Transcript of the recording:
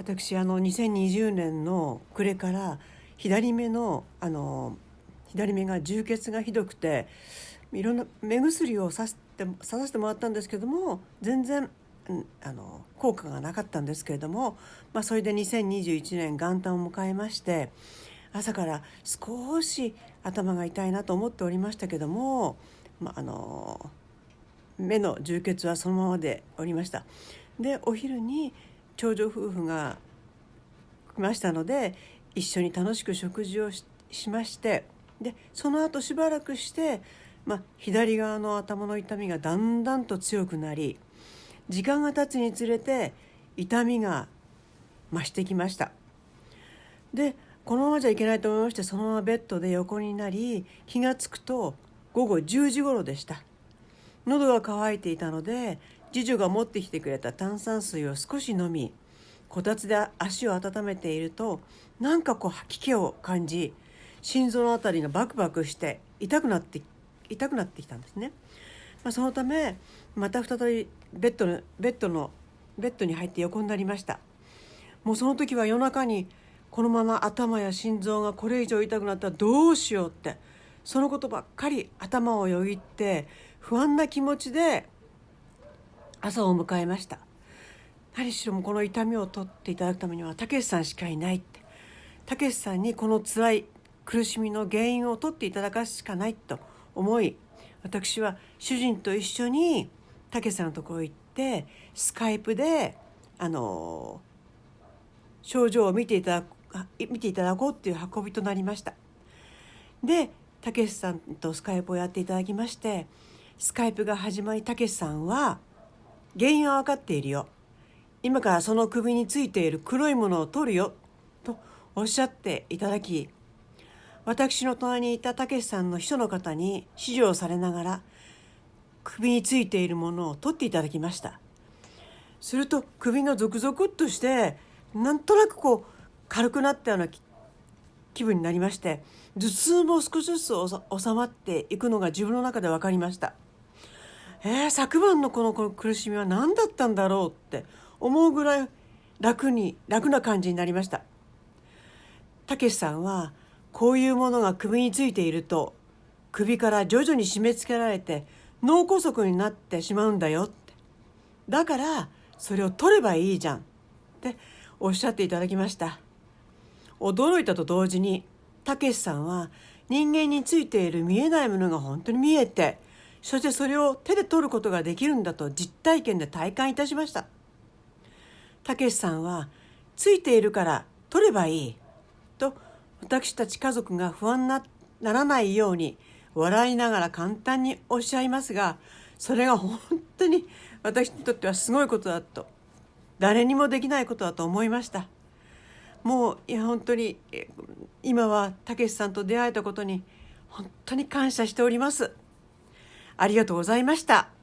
私あの2020年の暮れから左目のあの左目が充血がひどくていろんな目薬をさして刺させてもらったんですけども全然あの効果がなかったんですけれども、まあ、それで2021年元旦を迎えまして朝から少し頭が痛いなと思っておりましたけども、まあ、あの目の充血はそのままでおりました。でお昼に長女夫婦が来ましたので一緒に楽しく食事をしましてでその後しばらくして、まあ、左側の頭の痛みがだんだんと強くなり時間が経つにつれて痛みが増してきました。でこのままじゃいけないと思いましてそのままベッドで横になり気が付くと午後10時頃でした。喉が渇いていたので次女が持ってきてくれた炭酸水を少し飲みこたつで足を温めているとなんかこう吐き気を感じ心臓の辺りがバクバクして痛くなって痛くなってきたんですね。まあ、そのためまた再びベッドのベッドのベッドに入って横になりましたもうその時は夜中にこのまま頭や心臓がこれ以上痛くなったらどうしようってそのことばっかり頭をよぎって不安な気持ちで朝を迎えました。何しろもこの痛みを取っていただくためにはたけしさんしかいないって。たけしさんにこの辛い苦しみの原因を取っていただくしかないと思い私は主人と一緒にたけしさんのところ行ってスカイプであの症状を見ていただ見ていただこうっていう運びとなりました。でたけしさんとスカイプをやっていただきましてスカイプが始まりたけしさんは原因は分かっているよ。今からその首についている黒いものを取るよ。とおっしゃっていただき私の隣にいたたけしさんの秘書の方に指示をされながら首についているものを取っていただきました。すると首がゾクゾクっとしてなんとなくこう軽くなったような気分になりまして頭痛も少しずつ収まっていくのが自分の中で分かりました。えー、昨晩のこの苦しみは何だったんだろうって思うぐらい楽に楽な感じになりました。たけしさんはこういうものが首についていると首から徐々に締め付けられて脳梗塞になってしまうんだよって。だからそれを取ればいいじゃんっておっしゃっていただきました。驚いたと同時にたけしさんは人間についている見えないものが本当に見えてそしてそれを手で取ることができるんだと実体験で体感いたしました。たけしさんはついているから取ればいいと私たち家族が不安なならないように笑いながら簡単におっしゃいますがそれが本当に私にとってはすごいことだと。誰にもできないことだと思いました。もういや本当に今はたけしさんと出会えたことに本当に感謝しております。ありがとうございました。